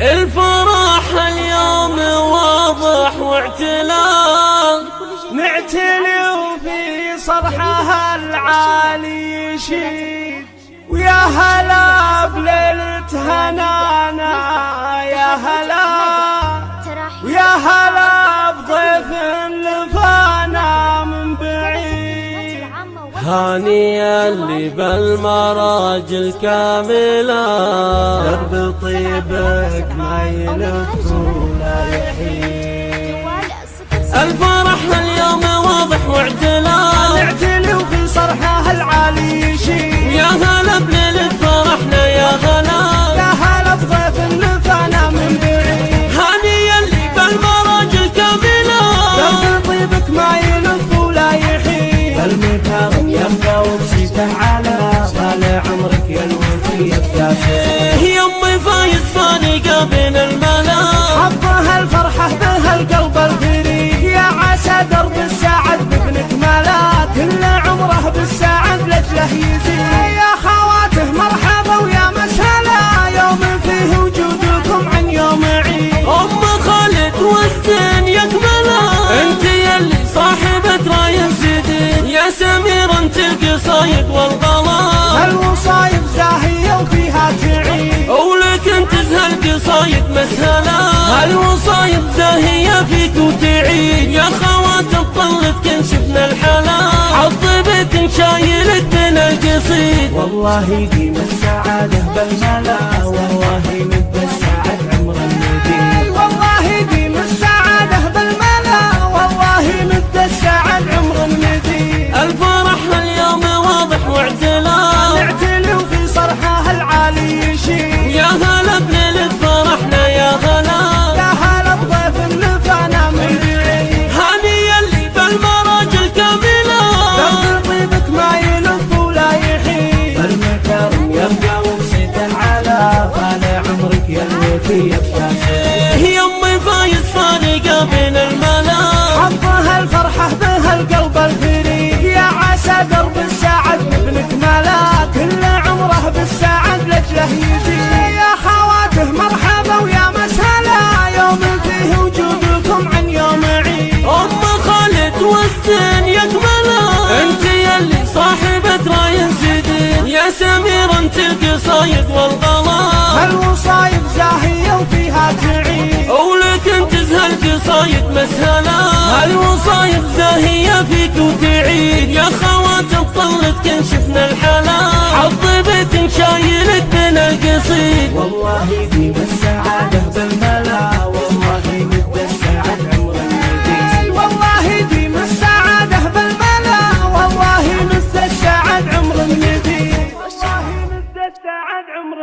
الفرح اليوم واضح واعتلاء نعتلي وفي صرحها العالي يشيد. ويا هلا بليلة هنانا يا هلا هانيا اللي بالمراجل كاملة درب طيبك ما يلف ولا يحيد الفرح القصايد والغلا الوصايب زاهية وفيها تعيد ولك انت زهل قصايد مسهلا. الوصايب زاهية فيك وتعيد يا خوات الطلت كن شفنا الحلا. عطبك شايلك بين القصيد. والله ديم السعادة بالملا يمي فايز فارقة بين الملا حطها الفرحة بها القلب الفريق يا عسى درب السعد بابنك ملا كل عمره بالسعد لجله يزيد يا خواته مرحبا ويا مسهلا يوم فيه وجودكم عن يوم عيد ام خالد والزين يكملا انت يلي صاحبة راي جديد يا سمير انت القصايد والغلا كن شفنا الحلا عطبك شايلك بين القصيد. والله ديم السعادة بالملا والله مد السعد عمر المدين والله ديم السعادة بالملا والله السعد عمر المدين والله السعد عمر